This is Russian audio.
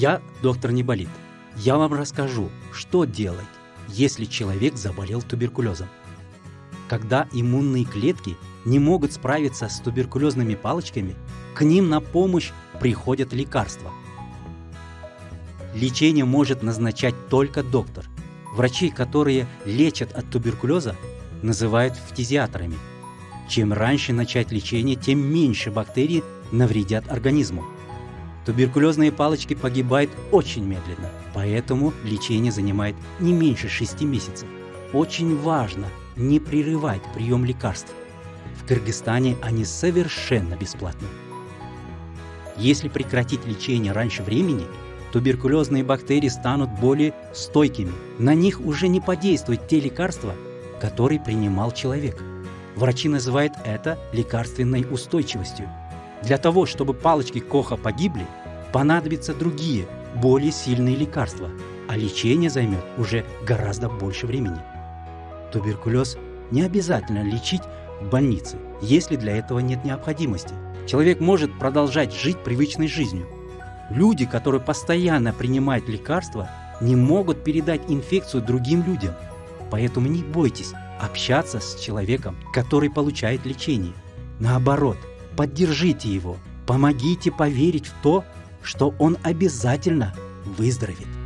Я доктор Неболит. Я вам расскажу, что делать, если человек заболел туберкулезом. Когда иммунные клетки не могут справиться с туберкулезными палочками, к ним на помощь приходят лекарства. Лечение может назначать только доктор. Врачи, которые лечат от туберкулеза, называют фтизиаторами. Чем раньше начать лечение, тем меньше бактерий навредят организму. Туберкулезные палочки погибают очень медленно, поэтому лечение занимает не меньше 6 месяцев. Очень важно не прерывать прием лекарств. В Кыргызстане они совершенно бесплатны. Если прекратить лечение раньше времени, туберкулезные бактерии станут более стойкими. На них уже не подействуют те лекарства, которые принимал человек. Врачи называют это лекарственной устойчивостью. Для того, чтобы палочки Коха погибли, понадобятся другие, более сильные лекарства, а лечение займет уже гораздо больше времени. Туберкулез не обязательно лечить в больнице, если для этого нет необходимости. Человек может продолжать жить привычной жизнью. Люди, которые постоянно принимают лекарства, не могут передать инфекцию другим людям. Поэтому не бойтесь общаться с человеком, который получает лечение. Наоборот, поддержите его, помогите поверить в то, что он обязательно выздоровеет.